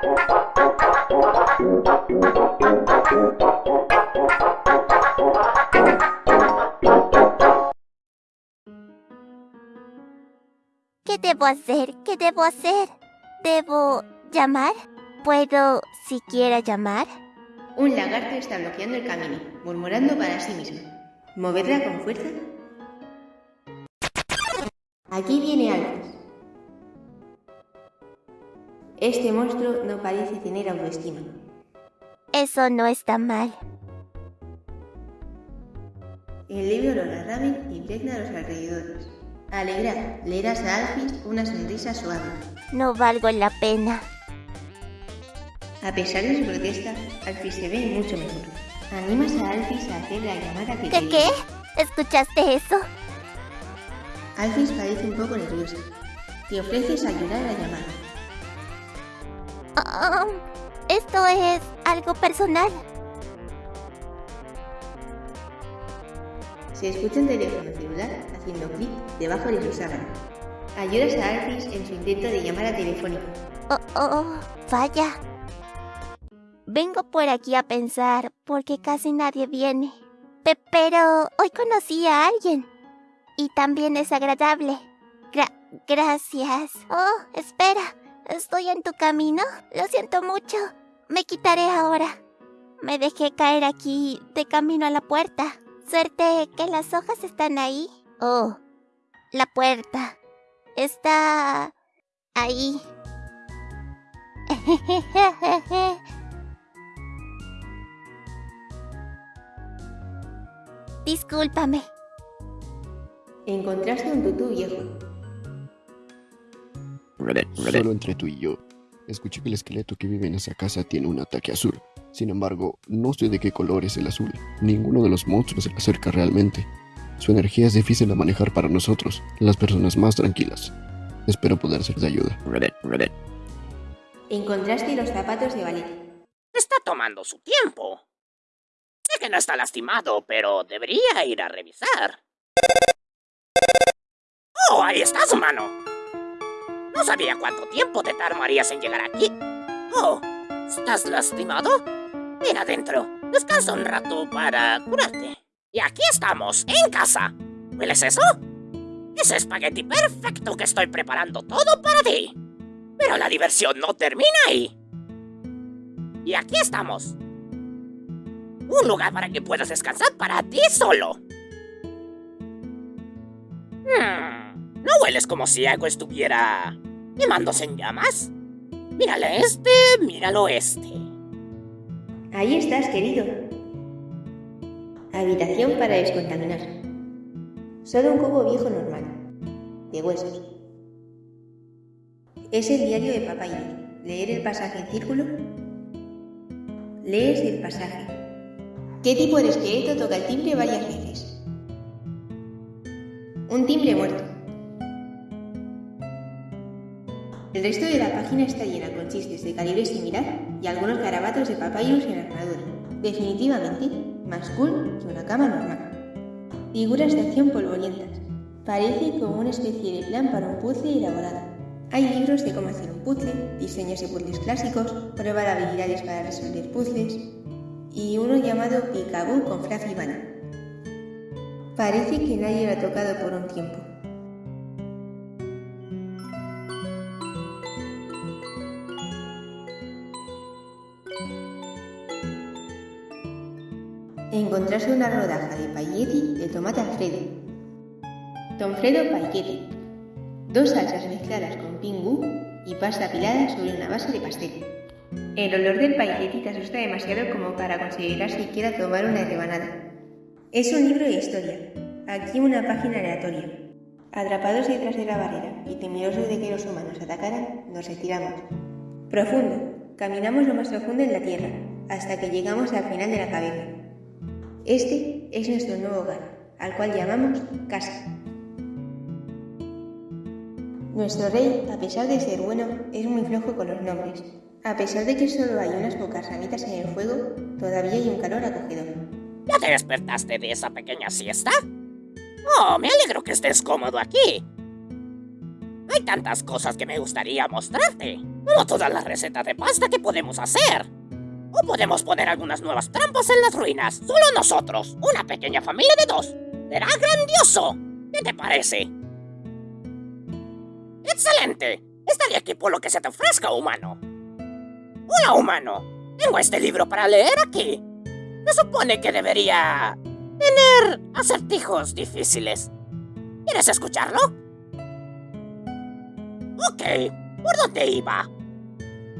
¿Qué debo hacer? ¿Qué debo hacer? ¿Debo llamar? ¿Puedo siquiera llamar? Un lagarto está bloqueando el camino, murmurando para sí mismo. ¿Moverla con fuerza? Aquí viene Alphys. Este monstruo no parece tener autoestima. Eso no está mal. El libro lo y impregna a los alrededores. Alegra, leerás a Alphys una sonrisa suave. No valgo la pena. A pesar de su protesta, Alphys se ve mucho mejor. Animas a Alphys a hacer la llamada que ¿Qué te qué? ¿Escuchaste eso? Alphys parece un poco nerviosa. Te ofreces a ayudar a la llamada. Ah, esto es algo personal. Se escucha un teléfono celular haciendo clic debajo de su sábana. Ayudas a Alphys en su intento de llamada telefónica. Oh, oh, vaya. Vengo por aquí a pensar porque casi nadie viene. Pe- pero hoy conocí a alguien. Y también es agradable. Gra- gracias. Oh, espera. ¿Estoy en tu camino? Lo siento mucho. Me quitaré ahora. Me dejé caer aquí de camino a la puerta. Suerte que las hojas están ahí. Oh, la puerta. Está ahí. Discúlpame. Encontraste un tutú viejo. Solo entre tú y yo. Escuché que el esqueleto que vive en esa casa tiene un ataque azul. Sin embargo, no sé de qué color es el azul. Ninguno de los monstruos se le acerca realmente. Su energía es difícil de manejar para nosotros, las personas más tranquilas. Espero poder ser de ayuda. Encontraste los zapatos de ballet. Está tomando su tiempo. Sé que no está lastimado, pero debería ir a revisar. ¡Oh, ahí estás, mano! No sabía cuánto tiempo te tardarías en llegar aquí. Oh, ¿estás lastimado? Ven adentro. Descansa un rato para curarte. Y aquí estamos, en casa. ¿Hueles eso? Es espagueti perfecto que estoy preparando todo para ti. Pero la diversión no termina ahí. Y aquí estamos. Un lugar para que puedas descansar para ti solo. Hmm, ¿No hueles como si algo estuviera quemándose en llamas? Míralo este, míralo este. Ahí estás, querido. Habitación para descontaminar. Solo un cubo viejo normal. De huesos. Es el diario de Papá y Leer el pasaje en círculo. Lees el pasaje. ¿Qué tipo de esqueleto toca el timbre varias veces? Un timbre muerto. El resto de la página está llena con chistes de calibre similar y algunos garabatos de papayos en armadura. Definitivamente, más cool que una cama normal. Figuras de acción polvorientas. Parece como una especie de plan para un puzzle elaborado. Hay libros de cómo hacer un puzzle, diseños de puzzles clásicos, prueba de habilidades para resolver puzzles y uno llamado Picaboo con Fluffy Bunny. Parece que nadie lo ha tocado por un tiempo. Encontrarse una rodaja de pailletti de tomate alfredo. Tomfredo pailletti. Dos salsas mezcladas con pingú y pasta apilada sobre una base de pastel. El olor del pailletti te asusta demasiado como para considerar siquiera tomar una rebanada. Es un libro de historia. Aquí una página aleatoria. Atrapados detrás de la barrera y temerosos de que los humanos atacaran, nos retiramos. Profundo. Caminamos lo más profundo en la tierra, hasta que llegamos al final de la caverna. Este es nuestro nuevo hogar, al cual llamamos casa. Nuestro rey, a pesar de ser bueno, es muy flojo con los nombres. A pesar de que solo hay unas pocas ramitas en el fuego, todavía hay un calor acogedor. ¿Ya te despertaste de esa pequeña siesta? Oh, me alegro que estés cómodo aquí. Hay tantas cosas que me gustaría mostrarte, como todas las recetas de pasta que podemos hacer. O podemos poner algunas nuevas trampas en las ruinas, solo nosotros, una pequeña familia de dos. Será grandioso. ¿Qué te parece? ¡Excelente! Estaré aquí por lo que se te ofrezca, humano. Hola, humano. Tengo este libro para leer aquí. Se supone que debería tener acertijos difíciles. ¿Quieres escucharlo? Ok, ¿por dónde iba?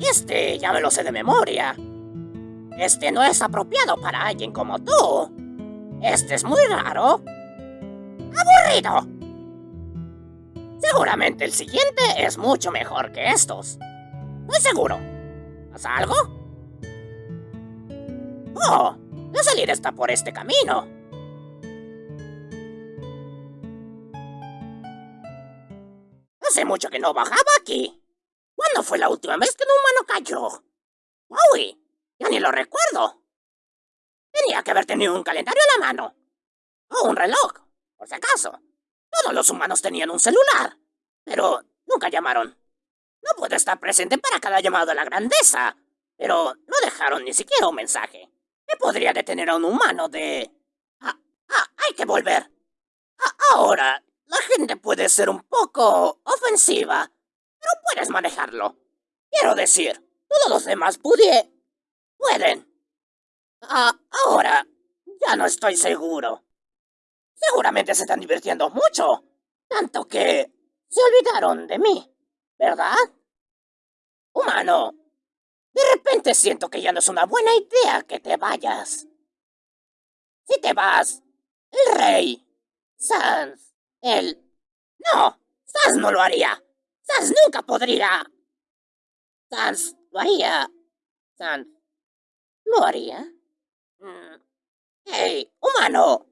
Este ya me lo sé de memoria. Este no es apropiado para alguien como tú. Este es muy raro. ¡Aburrido! Seguramente el siguiente es mucho mejor que estos. Estoy seguro. ¿Pasa algo? Oh, la salida está por este camino. Hace mucho que no bajaba aquí. ¿Cuándo fue la última vez que un humano cayó? ¡Uy! Ya ni lo recuerdo. Tenía que haber tenido un calendario a la mano. O un reloj, por si acaso. Todos los humanos tenían un celular, pero nunca llamaron. No puedo estar presente para cada llamado a la grandeza, pero no dejaron ni siquiera un mensaje. ¿Qué podría detener a un humano de... Ah, ah, hay que volver. Ah, ahora, la gente puede ser un poco ofensiva, pero puedes manejarlo. Quiero decir, todos los demás pudie... pueden. Ah, ahora, ya no estoy seguro. Seguramente se están divirtiendo mucho. Tanto que se olvidaron de mí, ¿verdad? Humano, de repente siento que ya no es una buena idea que te vayas. Si te vas, el rey, Sans, el... No, Sans no lo haría. Sans nunca podría. Sans lo haría. Sans... ¿Lo haría? Mm. ¡Hey, humano!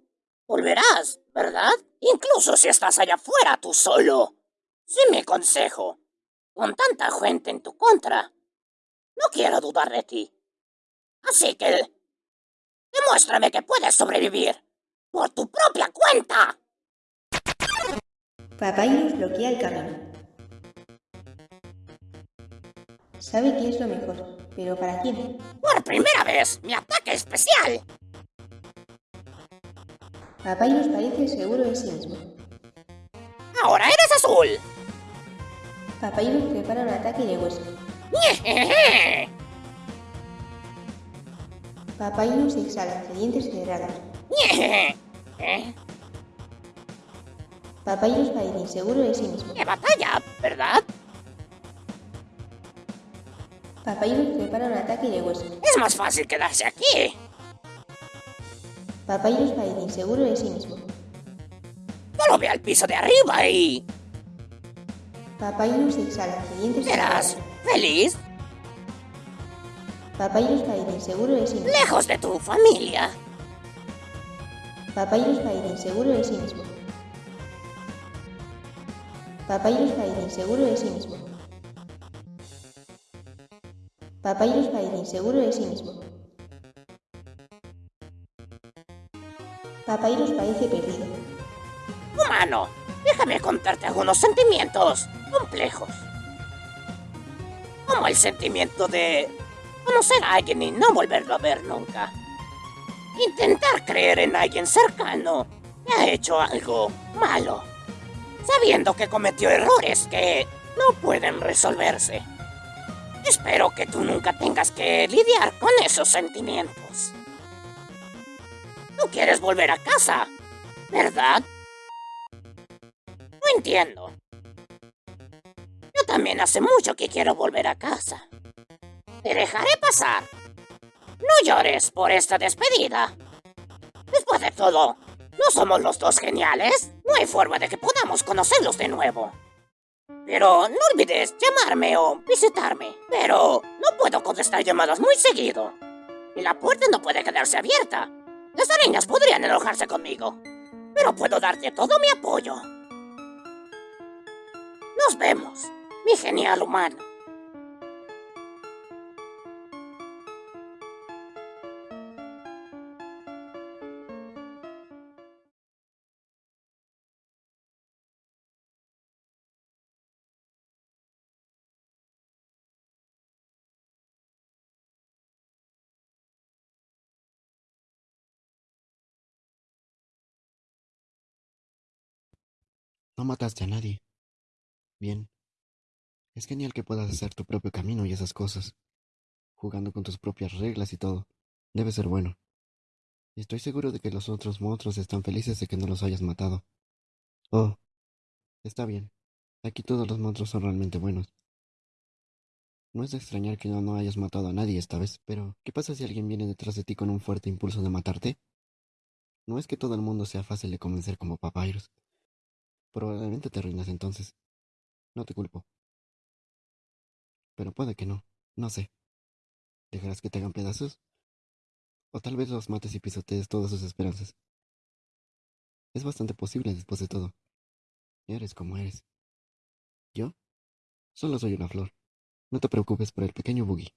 Volverás, ¿verdad? Incluso si estás allá afuera tú solo. Sí mi consejo. Con tanta gente en tu contra, no quiero dudar de ti. Así que... Demuéstrame que puedes sobrevivir. Por tu propia cuenta. Papayus bloquea el camino. Sabe que es lo mejor, pero ¿para quién? Por primera vez, mi ataque especial. Papyrus parece seguro de sí mismo. ¡Ahora eres azul! Papyrus prepara un ataque de hueso. Papyrus exhala, dientes cerrados. Papyrus parece inseguro de sí mismo. ¡Qué batalla! ¿Verdad? Papyrus prepara un ataque de hueso. Es más fácil quedarse aquí. Papyrus parece inseguro de sí mismo. Solo ve al piso de arriba y... Papyrus exhala, dientes ¿Serás feliz? Papyrus parece inseguro de sí mismo. Lejos de tu familia. Papyrus parece inseguro de sí mismo. Papyrus parece inseguro de sí mismo. Papyrus parece inseguro de sí mismo. Papyrus parece perdido. Humano, déjame contarte algunos sentimientos complejos. Como el sentimiento de conocer a alguien y no volverlo a ver nunca. Intentar creer en alguien cercano que ha hecho algo malo, sabiendo que cometió errores que no pueden resolverse. Espero que tú nunca tengas que lidiar con esos sentimientos. Tú quieres volver a casa, ¿verdad? No entiendo. Yo también hace mucho que quiero volver a casa. Te dejaré pasar. No llores por esta despedida. Después de todo, ¿no somos los dos geniales? No hay forma de que podamos conocerlos de nuevo. Pero no olvides llamarme o visitarme. Pero no puedo contestar llamadas muy seguido. Y la puerta no puede quedarse abierta. Las arañas podrían enojarse conmigo. Pero puedo darte todo mi apoyo. Nos vemos, mi genial humano. No mataste a nadie. Bien. Es genial que puedas hacer tu propio camino y esas cosas. Jugando con tus propias reglas y todo. Debe ser bueno. Estoy seguro de que los otros monstruos están felices de que no los hayas matado. Oh, está bien. Aquí todos los monstruos son realmente buenos. No es de extrañar que no, no hayas matado a nadie esta vez, pero ¿qué pasa si alguien viene detrás de ti con un fuerte impulso de matarte? No es que todo el mundo sea fácil de convencer como Papyrus. Probablemente te arruinas entonces. No te culpo. Pero puede que no. No sé. ¿Dejarás que te hagan pedazos? O tal vez los mates y pisotees todas sus esperanzas. Es bastante posible después de todo. Eres como eres. ¿Yo? Solo soy una flor. No te preocupes por el pequeño Boogie.